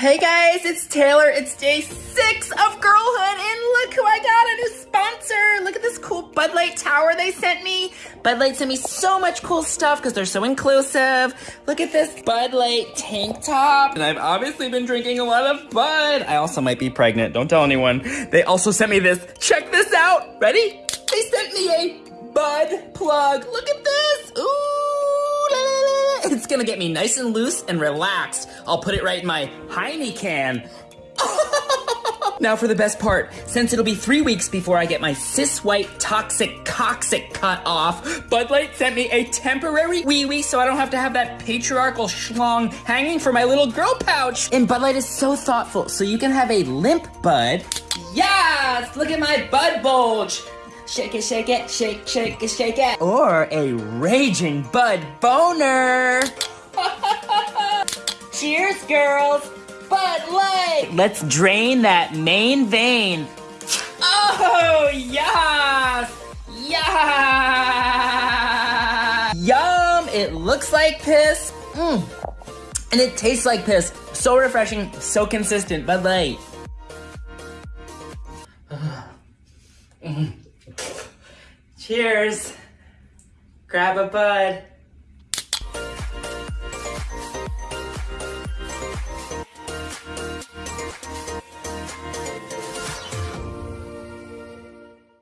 Hey guys, it's Taylor. It's day six of girlhood, and look who I got a new sponsor. Look at this cool Bud Light tower they sent me. Bud Light sent me so much cool stuff because they're so inclusive. Look at this Bud Light tank top. And I've obviously been drinking a lot of Bud. I also might be pregnant. Don't tell anyone. They also sent me this. Check this out. Ready? They sent me a Bud plug. Look at this. It's gonna get me nice and loose and relaxed. I'll put it right in my Heine can. now for the best part, since it'll be three weeks before I get my cis white toxic coxic cut off, Bud Light sent me a temporary wee wee so I don't have to have that patriarchal schlong hanging from my little girl pouch. And Bud Light is so thoughtful, so you can have a limp bud. Yes! Look at my bud bulge! Shake it, shake it, shake, shake it, shake it. Or a raging bud boner. Cheers, girls. Bud Light. Let's drain that main vein. Oh, yes. Yeah. Yum. It looks like piss. Mm. And it tastes like piss. So refreshing, so consistent. Bud Light. Cheers. Grab a bud.